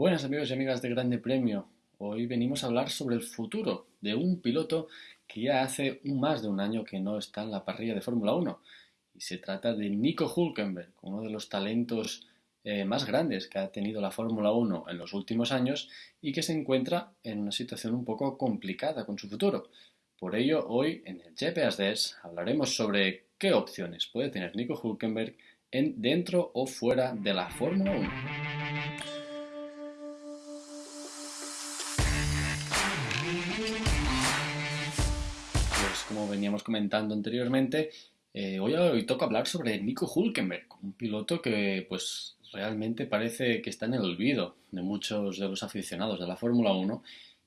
Buenas amigos y amigas de Grande Premio. Hoy venimos a hablar sobre el futuro de un piloto que ya hace más de un año que no está en la parrilla de Fórmula 1. Y se trata de Nico Hulkenberg, uno de los talentos eh, más grandes que ha tenido la Fórmula 1 en los últimos años y que se encuentra en una situación un poco complicada con su futuro. Por ello, hoy en el GPS hablaremos sobre qué opciones puede tener Nico Hulkenberg en, dentro o fuera de la Fórmula 1. Como veníamos comentando anteriormente, eh, hoy, hoy toca hablar sobre Nico Hulkenberg, un piloto que pues realmente parece que está en el olvido de muchos de los aficionados de la Fórmula 1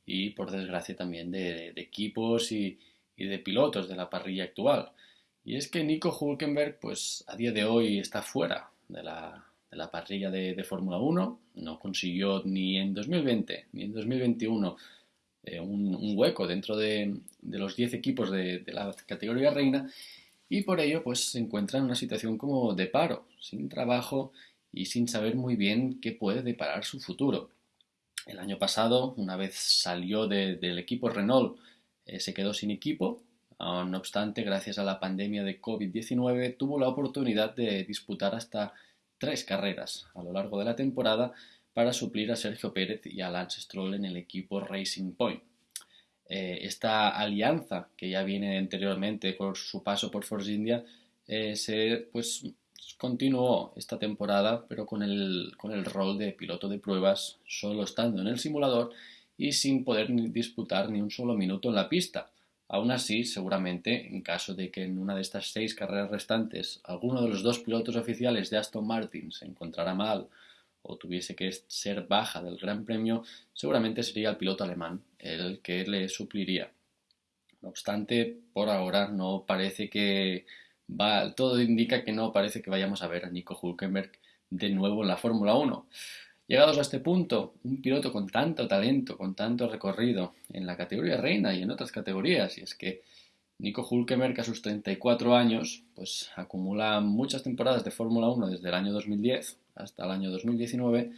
y por desgracia también de, equipos y, y, de pilotos de la parrilla actual. Y es que Nico Hulkenberg, pues a día de hoy está fuera de la, de la parrilla de, de Fórmula 1, no consiguió ni en 2020 ni en 2021 eh, un, un, hueco dentro de, de los 10 equipos de, de, la categoría reina y por ello pues se encuentra en una situación como de paro, sin trabajo y sin saber muy bien qué puede deparar su futuro. El año pasado, una vez salió de, del equipo Renault, eh, se quedó sin equipo Ah, no obstante, gracias a la pandemia de COVID-19, tuvo la oportunidad de disputar hasta tres carreras a lo largo de la temporada para suplir a Sergio Pérez y a Lance Stroll en el equipo Racing Point. Eh, esta alianza que ya viene anteriormente por su paso por Force India eh, se pues continuó esta temporada pero con el, con el rol de piloto de pruebas solo estando en el simulador y sin poder disputar ni un solo minuto en la pista Aún así, seguramente, en caso de que en una de estas seis carreras restantes alguno de los dos pilotos oficiales de Aston Martin se encontrara mal o tuviese que ser baja del Gran Premio, seguramente sería el piloto alemán el que le supliría. No obstante, por ahora no parece que va, todo indica que no parece que vayamos a ver a Nico Hulkenberg de nuevo en la Fórmula 1. Llegados a este punto, un piloto con tanto talento, con tanto recorrido en la categoría reina y en otras categorías, y es que Nico Hulkenberg a sus 34 años, pues acumula muchas temporadas de Fórmula 1 desde el año 2010 hasta el año 2019,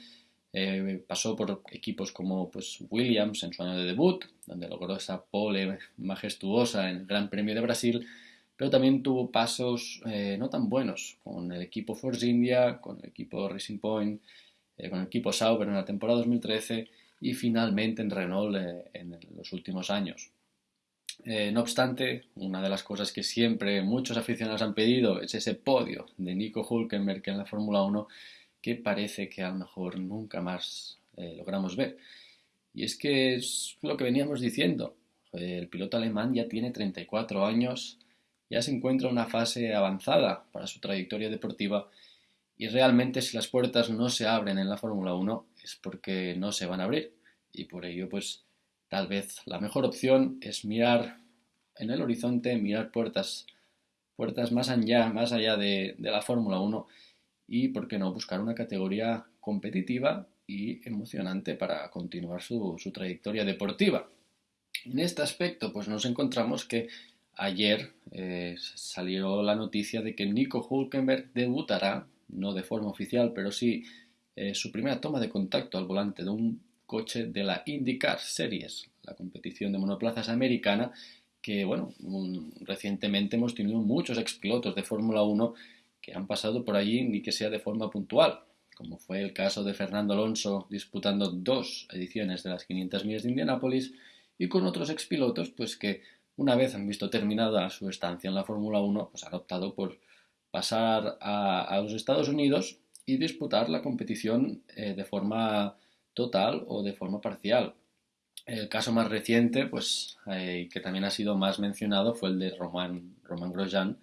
eh, pasó por equipos como pues, Williams en su año de debut, donde logró esa pole majestuosa en el Gran Premio de Brasil, pero también tuvo pasos eh, no tan buenos con el equipo Force India, con el equipo Racing Point, eh, con el equipo Sauber en la temporada 2013 y finalmente en Renault eh, en los últimos años. No obstante, una de las cosas que siempre muchos aficionados han pedido es ese podio de Nico Hulkenberg en la Fórmula 1 que parece que a lo mejor nunca más logramos ver. Y es que es lo que veníamos diciendo. El piloto alemán ya tiene 34 años, ya se encuentra en una fase avanzada para su trayectoria deportiva y realmente si las puertas no se abren en la Fórmula 1 es porque no se van a abrir. Y por ello, pues tal vez la mejor opción es mirar en el horizonte, mirar puertas, puertas más allá, más allá de, de la Fórmula 1 y, por qué no, buscar una categoría competitiva y emocionante para continuar su, su trayectoria deportiva. En este aspecto, pues nos encontramos que ayer eh, salió la noticia de que Nico Hulkenberg debutará no de forma oficial, pero sí eh, su primera toma de contacto al volante de un coche de la IndyCar Series, la competición de monoplazas americana, que bueno, recientemente hemos tenido muchos expilotos de Fórmula 1 que han pasado por allí ni que sea de forma puntual, como fue el caso de Fernando Alonso disputando dos ediciones de las 500 millas de Indianápolis y con otros expilotos pues que una vez han visto terminada su estancia en la Fórmula 1 pues han optado por pasar a, los Estados Unidos y disputar la competición eh, de forma total o de forma parcial. El caso más reciente, pues, eh, que también ha sido más mencionado, fue el de Roman, Roman Grosjean,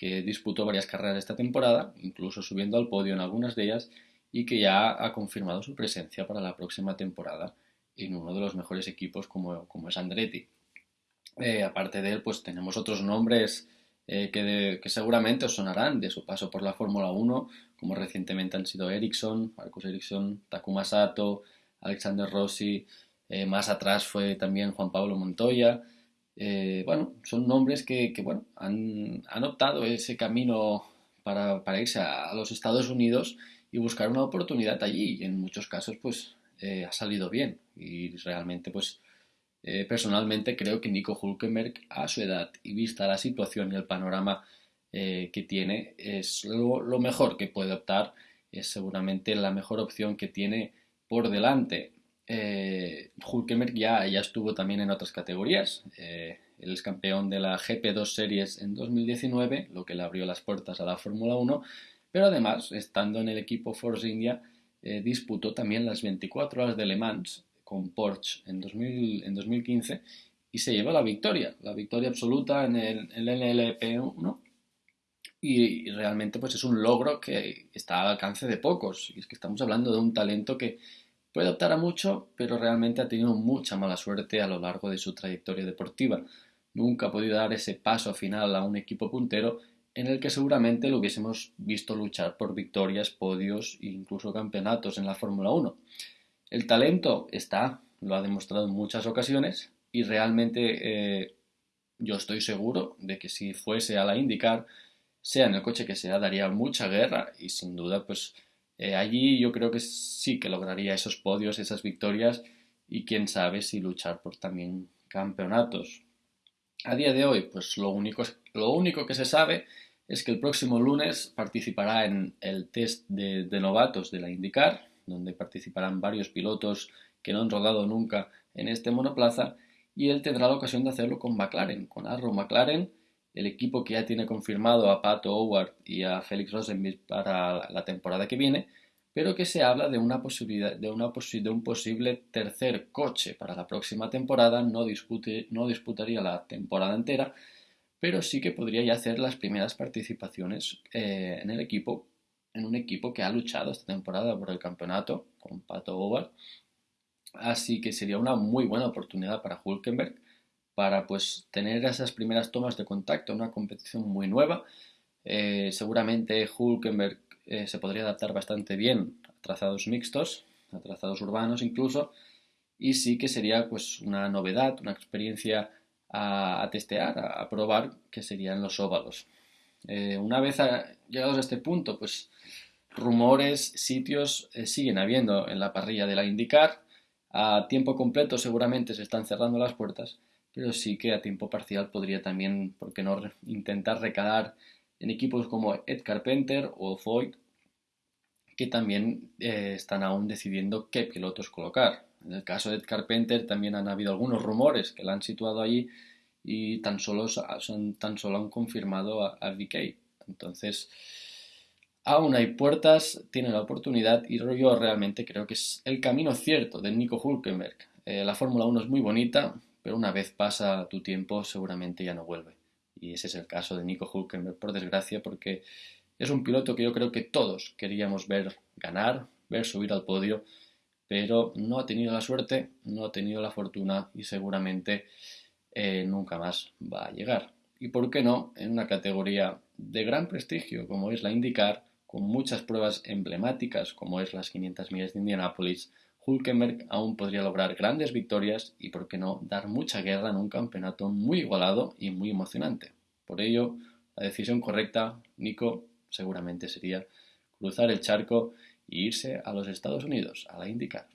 que disputó varias carreras esta temporada, incluso subiendo al podio en algunas de ellas, y que ya ha confirmado su presencia para la próxima temporada en uno de los mejores equipos como, como es Andretti. Eh, aparte de él, pues tenemos otros nombres eh, que, seguramente os sonarán de su paso por la Fórmula 1, como recientemente han sido Ericsson, Marcus Ericsson, Takuma Sato, Alexander Rossi, eh, más atrás fue también Juan Pablo Montoya. Eh, bueno, son nombres que, bueno, han, optado ese camino para, para irse a, los Estados Unidos y buscar una oportunidad allí. Y en muchos casos, pues eh, ha salido bien y realmente pues eh, personalmente creo que Nico Hulkenberg a su edad y vista la situación y el panorama que tiene es lo, mejor que puede optar, es seguramente la mejor opción que tiene por delante. Hulkenberg ya, ya estuvo también en otras categorías. él es campeón de la GP2 Series en 2019, lo que le abrió las puertas a la Fórmula 1 pero además, estando en el equipo Force India, eh, disputó también las 24 horas de Le Mans con Porsche en, 2015 y se llevó la victoria, la victoria absoluta en el, NLP1 y, realmente pues es un logro que está al alcance de pocos y es que estamos hablando de un talento que puede optar a mucho pero realmente ha tenido mucha mala suerte a lo largo de su trayectoria deportiva nunca ha podido dar ese paso final a un equipo puntero en el que seguramente lo hubiésemos visto luchar por victorias, podios e incluso campeonatos en la Fórmula 1. El talento está, lo ha demostrado en muchas ocasiones y realmente eh, yo estoy seguro de que si fuese a la IndyCar, sea en el coche que sea, daría mucha guerra y sin duda pues eh, allí yo creo que sí que lograría esos podios, esas victorias y quién sabe si luchar por también campeonatos. A día de hoy, pues lo único, lo único que se sabe es que el próximo lunes participará en el test de, novatos de la IndyCar, donde participarán varios pilotos que no han rodado nunca en este monoplaza, y él tendrá la ocasión de hacerlo con McLaren, con Arrow McLaren, el equipo que ya tiene confirmado a Pato Howard y a Felix Rosenberg para la temporada que viene, pero que se habla de una posibilidad de un posible tercer coche para la próxima temporada, no, no disputaría la temporada entera, pero sí que podría ya hacer las primeras participaciones eh, en el equipo, en un equipo que ha luchado esta temporada por el campeonato con Pato Howard. Así que sería una muy buena oportunidad para Hulkenberg para pues tener esas primeras tomas de contacto, una competición muy nueva. Eh, seguramente Hulkenberg eh, se podría adaptar bastante bien a trazados mixtos, a trazados urbanos incluso, y sí que sería pues una novedad, una experiencia a, testear, a, probar, que serían los óvalos. Eh, una vez llegados a este punto, pues rumores, sitios siguen habiendo en la parrilla de la IndyCar. A tiempo completo seguramente se están cerrando las puertas, pero sí que a tiempo parcial podría también, ¿por qué no?, intentar recalar en equipos como Ed Carpenter o Foyt, que también eh, están aún decidiendo qué pilotos colocar. En el caso de Ed Carpenter también han habido algunos rumores que la han situado allí y tan solo, son, tan solo han confirmado a, a. Entonces, aún hay puertas, tiene la oportunidad y yo realmente creo que es el camino cierto de Nico Hulkenberg. Eh, la Fórmula 1 es muy bonita, pero una vez pasa tu tiempo seguramente ya no vuelve. Y ese es el caso de Nico Hulkenberg, por desgracia, porque es un piloto que yo creo que todos queríamos ver ganar, ver subir al podio, pero no ha tenido la suerte, no ha tenido la fortuna y seguramente eh, nunca más va a llegar. Y por qué no, en una categoría de gran prestigio como es la IndyCar, con muchas pruebas emblemáticas como es las 500 millas de Indianápolis, Hulkenberg aún podría lograr grandes victorias y, por qué no, dar mucha guerra en un campeonato muy igualado y muy emocionante. Por ello, la decisión correcta, Nico, seguramente sería cruzar el charco e irse a los Estados Unidos, a la IndyCar.